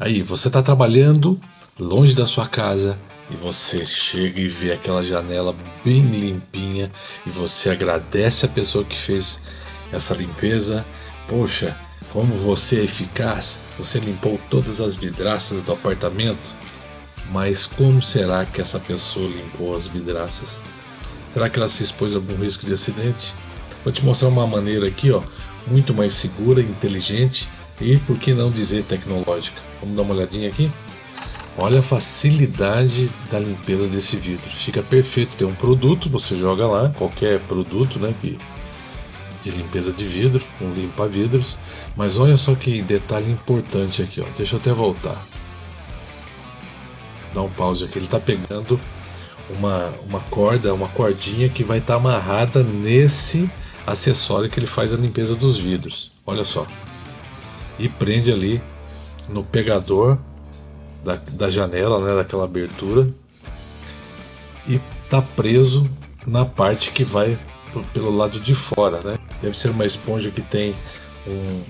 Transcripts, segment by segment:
Aí, você está trabalhando longe da sua casa e você chega e vê aquela janela bem limpinha e você agradece a pessoa que fez essa limpeza. Poxa, como você é eficaz, você limpou todas as vidraças do apartamento. Mas como será que essa pessoa limpou as vidraças? Será que ela se expôs a algum risco de acidente? Vou te mostrar uma maneira aqui, ó, muito mais segura, inteligente e, por que não dizer, tecnológica. Vamos dar uma olhadinha aqui? Olha a facilidade da limpeza desse vidro. Fica perfeito. Tem um produto, você joga lá, qualquer produto, né, que de limpeza de vidro, um limpa vidros. Mas olha só que detalhe importante aqui, ó. Deixa eu até voltar. Dá um pause aqui. Ele está pegando uma, uma corda, uma cordinha que vai estar tá amarrada nesse acessório que ele faz a limpeza dos vidros. Olha só. E prende ali no pegador da, da janela, né, daquela abertura. E tá preso na parte que vai pelo lado de fora, né? Deve ser uma esponja que tem um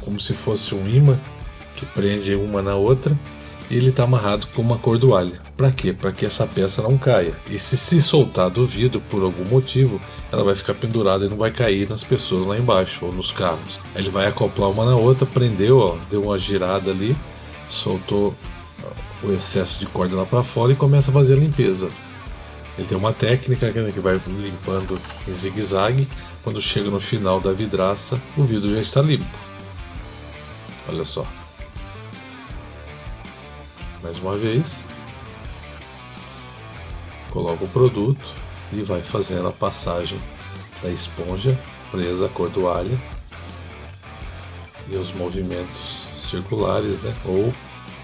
como se fosse um imã que prende uma na outra e ele está amarrado com uma cordoalha. Para quê? Para que essa peça não caia. E se se soltar do vidro por algum motivo, ela vai ficar pendurada e não vai cair nas pessoas lá embaixo ou nos carros. Aí ele vai acoplar uma na outra, prendeu, ó, deu uma girada ali, soltou o excesso de corda lá para fora e começa a fazer a limpeza. Ele tem uma técnica né, que vai limpando em zigue-zague. Quando chega no final da vidraça, o vidro já está limpo. Olha só. Mais uma vez. Coloca o produto e vai fazendo a passagem da esponja presa à cordoalha e os movimentos circulares, né? Ou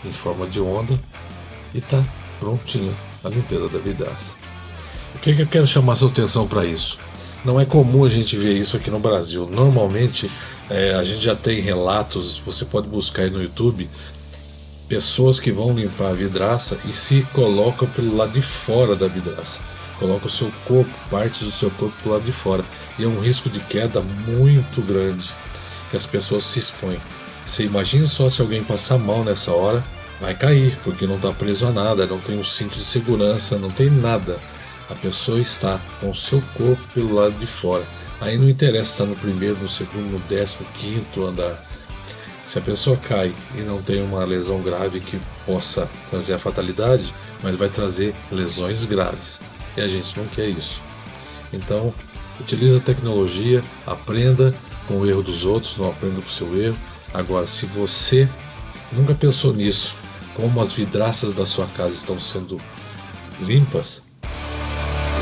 em forma de onda e tá prontinho a limpeza da vidraça. O que, que eu quero chamar sua atenção para isso? Não é comum a gente ver isso aqui no Brasil. Normalmente é, a gente já tem relatos, você pode buscar aí no YouTube, pessoas que vão limpar a vidraça e se colocam pelo lado de fora da vidraça. Coloca o seu corpo, partes do seu corpo pelo lado de fora. E é um risco de queda muito grande que as pessoas se expõem. Você imagina só se alguém passar mal nessa hora, vai cair, porque não está preso a nada, não tem um cinto de segurança, não tem nada. A pessoa está com o seu corpo pelo lado de fora. Aí não interessa estar no primeiro, no segundo, no décimo, quinto andar. Se a pessoa cai e não tem uma lesão grave que possa trazer a fatalidade, mas vai trazer lesões graves. E a gente não quer isso. Então, utilize a tecnologia, aprenda com o erro dos outros, não aprenda com o seu erro. Agora, se você nunca pensou nisso, como as vidraças da sua casa estão sendo limpas,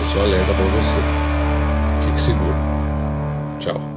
esse é o alerta para você. Fique seguro. Tchau.